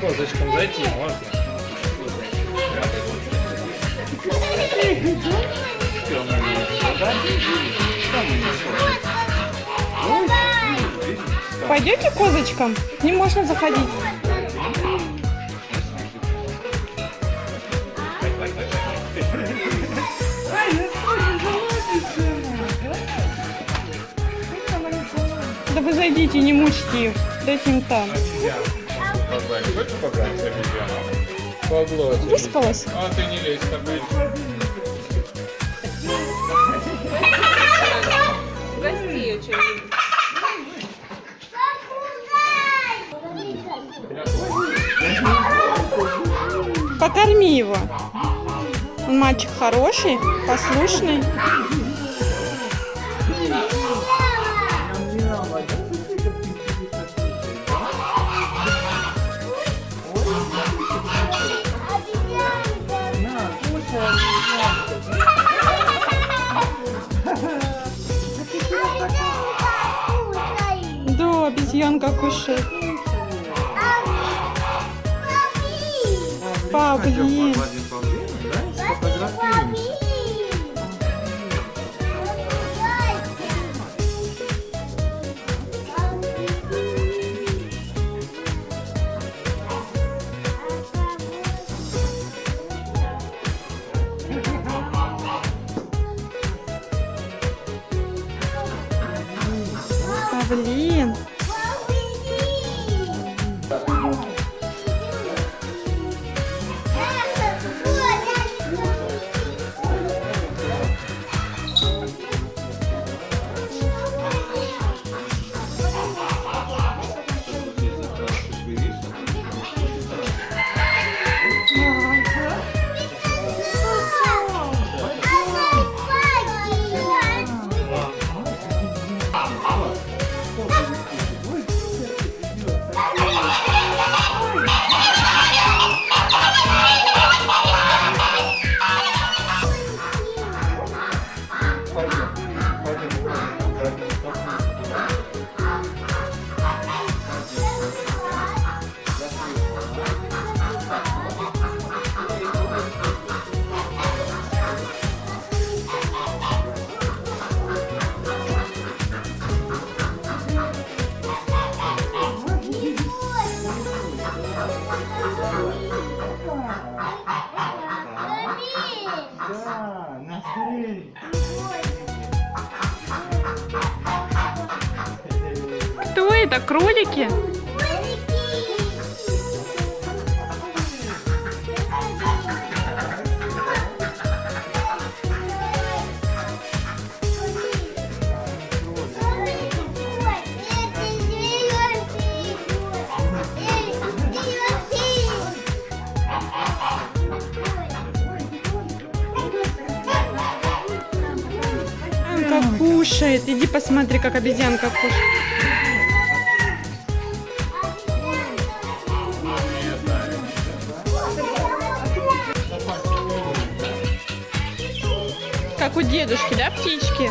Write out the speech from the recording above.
козочкам зайти можно. Пойдете козочкам? Не можно заходить. Да вы зайдите, не мучьте их. Дайте им там. Хочешь погладить обезьяну? Погладь. Выспалась? А ты не лезь, так будет. Гости ее что-нибудь. Покорми его. Он мальчик хороший, послушный. Обезьянка кушает. Павлин. Павлин. Это? Кролики? Кушает. Иди посмотри, как обезьянка кушает. у дедушки, да, птички?